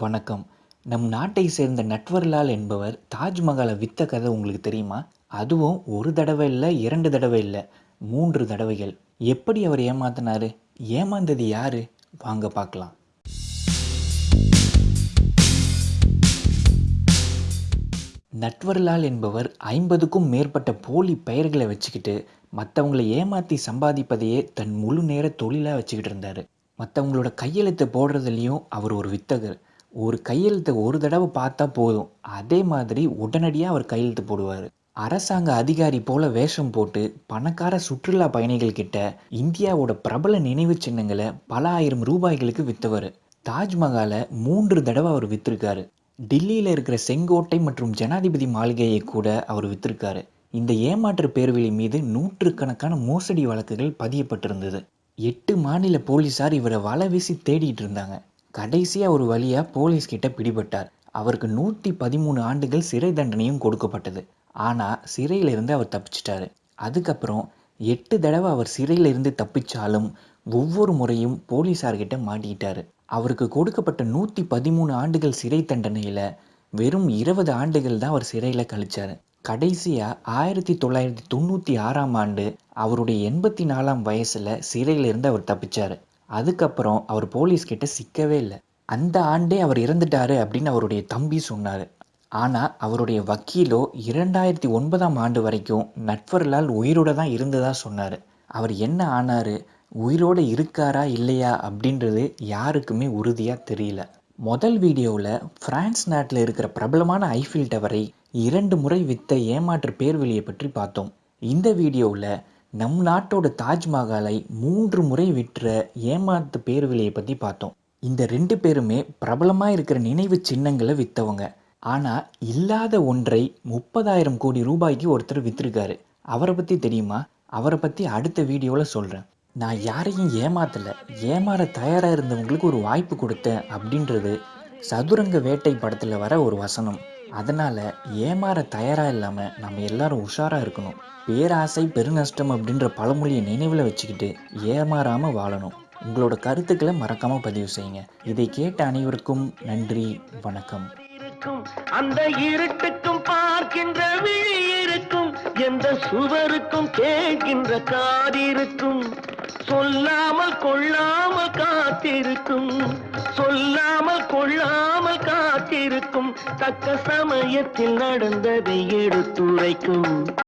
வணக்கம். நம் நாட்டை சேர்ந்த நட்வர்லால் என்பவர் தாஜ்மஹாலை வித்த கதை உங்களுக்கு தெரியுமா? அதுவும் ஒரு தடவை இல்லை இரண்டு தடவை இல்லை மூன்று தடவைகள். எப்படி அவர் ஏமாத்தினாரு? ஏமாந்தது யாரு? வாங்க பார்க்கலாம். நட்வர்லால் என்பவர் ஐம்பதுக்கும் மேற்பட்ட போலி பெயர்களை வச்சுக்கிட்டு மற்றவங்களை ஏமாற்றி சம்பாதிப்பதையே தன் முழு நேர தொழிலாக வச்சுக்கிட்டு இருந்தார். மற்றவங்களோட கையெழுத்தை போடுறதுலேயும் அவர் ஒரு வித்தகர். ஒரு கையெழுத்தை ஒரு தடவை பார்த்தா போதும். அதே மாதிரி உடனடியாக அவர் கையெழுத்து போடுவார். அரசாங்க அதிகாரி போல வேஷம் போட்டு பணக்கார சுற்றுலா பயணிகள் கிட்ட இந்தியாவோட பிரபல நினைவு சின்னங்களை பல ஆயிரம் ரூபாய்களுக்கு விற்றவர் தாஜ்மஹாலை மூன்று தடவை அவர் வித்திருக்காரு. டில்லியில் இருக்கிற செங்கோட்டை மற்றும் ஜனாதிபதி மாளிகையை கூட அவர் வித்திருக்காரு. இந்த ஏமாற்று பேர்வழி மீது நூற்றுக்கணக்கான மோசடி வழக்குகள் பதியப்பட்டிருந்தது. எட்டு மாநில போலீசார் இவரை வலை வீசி தேடிட்டு இருந்தாங்க. கடைசியாக ஒரு வழியாக போலீஸ்கிட்ட பிடிபட்டார். அவருக்கு நூற்றி பதிமூணு ஆண்டுகள் சிறை தண்டனையும் கொடுக்கப்பட்டது. ஆனால் சிறையிலிருந்து அவர் தப்பிச்சிட்டாரு. அதுக்கப்புறம் எட்டு தடவை அவர் சிறையிலிருந்து தப்பிச்சாலும் ஒவ்வொரு முறையும் போலீஸார்கிட்ட மாட்டிக்கிட்டாரு. அவருக்கு கொடுக்கப்பட்ட நூற்றி பதிமூணு ஆண்டுகள் சிறை தண்டனையில் வெறும் இருபது ஆண்டுகள் தான் அவர் சிறையில் கழிச்சார். கடைசியாக ஆயிரத்தி தொள்ளாயிரத்தி தொண்ணூற்றி ஆறாம் ஆண்டு அவருடைய எண்பத்தி நாலாம் வயசில் சிறையிலிருந்து அவர் தப்பிச்சார். அதுக்கப்புறம் அவர் போலீஸ்கிட்ட சிக்கவே இல்லை. அந்த ஆண்டே அவர் இறந்துட்டாரு அப்படின்னு அவருடைய தம்பி சொன்னார். ஆனால் அவருடைய வக்கீலோ இரண்டாயிரத்தி ஒன்பதாம் ஆண்டு வரைக்கும் நட்வர்லால் உயிரோட தான் இருந்ததாக சொன்னார். அவர் என்ன ஆனார்? உயிரோடு இருக்காரா இல்லையா அப்படின்றது யாருக்குமே உறுதியாக தெரியல. முதல் வீடியோவில் ஃப்ரான்ஸ் நாட்டில் இருக்கிற பிரபலமான ஐஃபில் டவரை இரண்டு முறை வித்த ஏமாற்று பேர்வெளியை பற்றி பார்த்தோம். இந்த வீடியோவில் நம் நாட்டோட தாஜ்மஹாலை மூன்று முறை விற்ற ஏமாத்து பேர்வழியை பற்றி பார்த்தோம். இந்த ரெண்டு பேருமே பிரபலமாக இருக்கிற நினைவு சின்னங்களை விற்றவங்க ஆனால் இல்லாத ஒன்றை முப்பதாயிரம் கோடி ரூபாய்க்கு ஒருத்தர் விற்றுருக்காரு அவரை பற்றி தெரியுமா? அவரை பற்றி அடுத்த வீடியோவில் சொல்கிறேன் நான் யாரையும் ஏமாத்தலை. ஏமாற தயாராக இருந்தவங்களுக்கு ஒரு வாய்ப்பு கொடுத்தேன் அப்படின்றது சதுரங்க வேட்டை படத்தில் வர ஒரு வசனம். அதனால் ஏமாற தயாராக இல்லாமல் நம்ம எல்லாரும் உஷாராக இருக்கணும். பேராசை பெருநஷ்டம் அப்படின்ற பழமொழியை நினைவில் வச்சுக்கிட்டு ஏமாறாமல் வாழணும். உங்களோட கருத்துக்களை மறக்காமல் பதிவு செய்யுங்க. இதை கேட்ட அனைவருக்கும் நன்றி வணக்கம். அந்த இருட்டுக்கும் பார்க்கின்ற விழி இருக்கும். எந்த சுவருக்கும் கேட்கின்ற காதிருக்கும் சொல்லாமல் கொள்ளாமல் காத்திருக்கும். சொல்லாமல் கொள்ளாமல் காத்திருக்கும் தக்க சமயத்தில் நடந்ததை எடுத்துரைக்கும்.